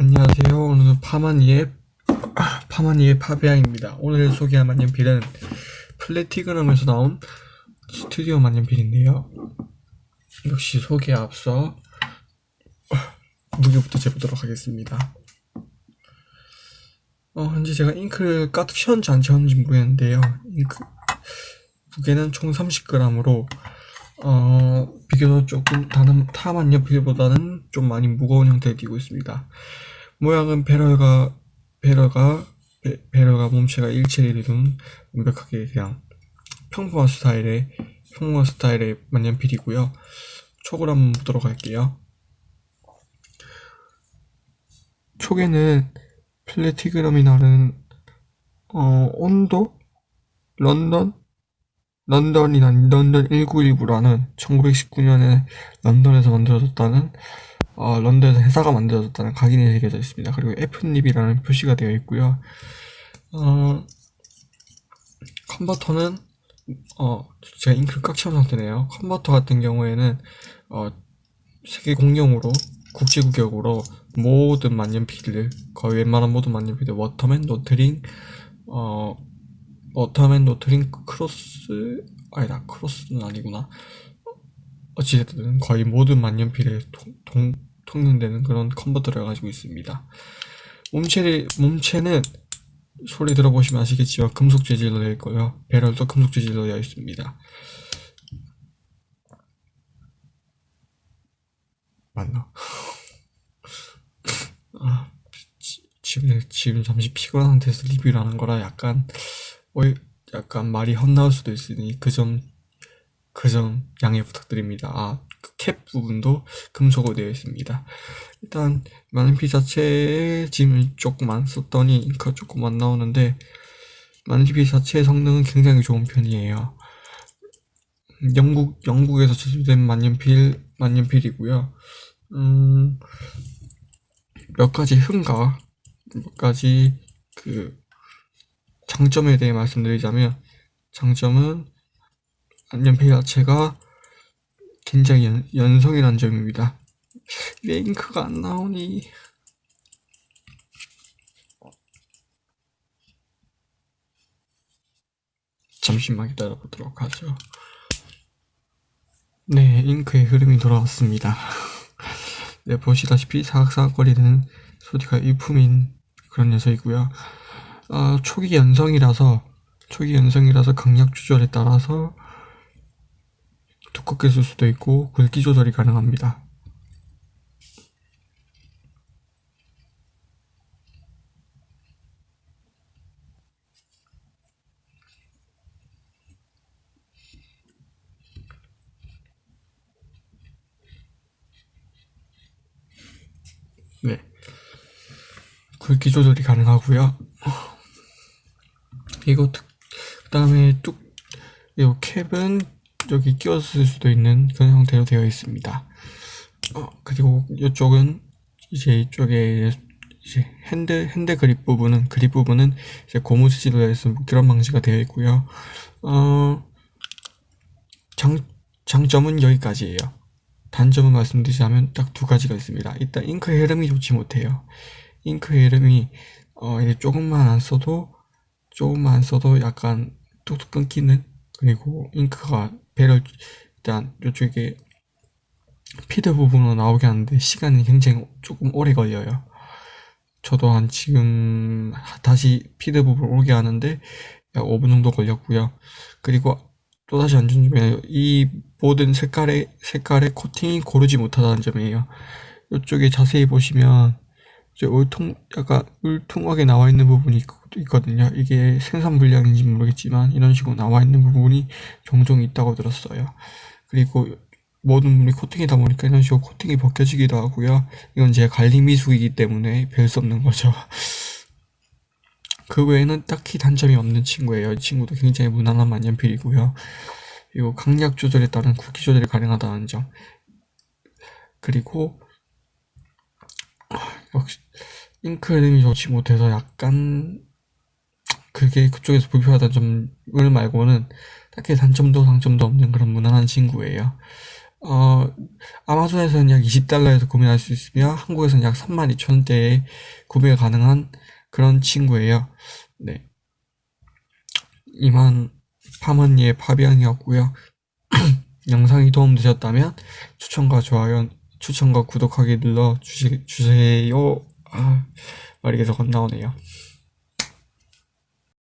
안녕하세요. 오늘은 파마니의 파마니의 파베아입니다. 오늘 소개할 만년필은 플래티그럼에서 나온 스튜디오 만년필인데요. 역시 소개에 앞서 무게부터 재보도록 하겠습니다. 어, 현재 제가 잉크를 가득 채웠는지 안 채웠는지 모르겠는데요. 잉크 무게는 총 30g으로 어, 비교적 조금 다른 타만 연필보다는 좀 많이 무거운 형태를 띠고 있습니다. 모양은 barrel과 barrel과 배, barrel과 몸체가 일체를 이룬 완벽하게 그냥 평범한 스타일의 평범한 스타일의 만년필이고요. 촉을 한번 보도록 할게요. 촉에는 플래티넘이라는 어, 온도 런던 런던이나 런던 1919라는 1919년에 런던에서 만들어졌다는 어, 런던에서 회사가 만들어졌다는 각인이 새겨져 있습니다. 그리고 F nib이라는 표시가 되어 있고요. 어, 컨버터는 어, 제가 잉크를 꽉 채운 상태네요. 컨버터 같은 경우에는 어, 세계 공용으로 국제 규격으로 모든 만년필을 거의 웬만한 모든 만년필들 워터맨, 로트링, 어, 워터맨 로트링 크로스 아니다 크로스는 아니구나 어찌됐든 거의 모든 만년필에 통, 통, 통용되는 그런 컨버터를 가지고 있습니다 몸체를, 몸체는 소리 들어보시면 아시겠지만 금속 재질로 되어 있고요 배럴도 금속 재질로 되어 있습니다 맞나? 아, 지금, 지금 잠시 피곤한 상태에서 리뷰를 하는 거라 약간 어, 약간 말이 헛나올 수도 있으니 그 점, 그 점 양해 부탁드립니다. 아, 그 캡 부분도 금속으로 되어 있습니다. 일단, 만년필 자체에 짐을 조금 안 썼더니 잉크가 조금 안 나오는데, 만년필 자체의 성능은 굉장히 좋은 편이에요. 영국, 영국에서 제조된 만년필, 만년필이고요. 음, 몇 가지 흥가, 몇 가지 그, 장점에 대해 말씀드리자면 장점은 연필 자체가 굉장히 연, 연성이라는 점입니다. 왜 잉크가 안 나오니? 잠시만 기다려보도록 하죠. 네, 잉크의 흐름이 돌아왔습니다. 네, 보시다시피 사각사각거리는 소리가 일품인 그런 녀석이고요. 어, 초기 연성이라서 초기 연성이라서 강약 조절에 따라서 두껍게 쓸 수도 있고 굵기 조절이 가능합니다. 네. 굵기 조절이 가능하고요. 이거 그 다음에 뚝, 이 캡은 끼워서 쓸 수도 있는 그런 형태로 되어 있습니다. 어, 그리고 이쪽은 이제 이쪽에 이제 hand hand grip 부분은 그립 부분은 이제 고무 재질로 되어 있어 그런 방식이 되어 있고요. 어, 장 장점은 여기까지예요. 단점은 말씀드리자면 딱 두 가지가 있습니다. 일단 잉크의 흐름이 좋지 못해요. 잉크의 흐름이 어, 이제 조금만 안 써도 조금만 써도 약간 뚝뚝 끊기는 그리고 잉크가 배를 일단 이쪽에 피드 부분으로 나오게 하는데 시간이 굉장히 조금 오래 걸려요. 저도 한 지금 다시 피드 부분 오게 하는데 약 5분 정도 걸렸고요. 그리고 또다시 안전 점이에요 이 모든 색깔의 색깔의 코팅이 고르지 못하다는 점이에요. 이쪽에 자세히 보시면 이제 울퉁 약간 울퉁하게 나와 있는 부분이 있거든요. 이게 생산 불량인지 모르겠지만 이런 식으로 나와 있는 부분이 종종 있다고 들었어요. 그리고 모든 부분이 코팅이다 보니까 이런 식으로 코팅이 벗겨지기도 하고요. 이건 제 관리 미숙이기 때문에 별 수 없는 거죠. 그 외에는 딱히 단점이 없는 친구예요. 이 친구도 굉장히 무난한 만년필이고요. 그리고 강약 조절에 따른 굵기 조절이 가능하다는 점. 그리고 역시 잉크 흐름이 좋지 못해서 약간 그게 그쪽에서 불편하다는 점을 말고는 딱히 단점도 장점도 없는 그런 무난한 친구예요. 어, 아마존에서는 약 20달러에서 구매할 수 있으며 한국에서는 약 32,000원대에 구매 가능한 그런 친구예요. 네. 이만 파머니의 파비앙이었고요. 영상이 도움되셨다면 추천과 좋아요, 추천과 구독하기 눌러 주시, 주세요. 아, 말이 계속 안 나오네요.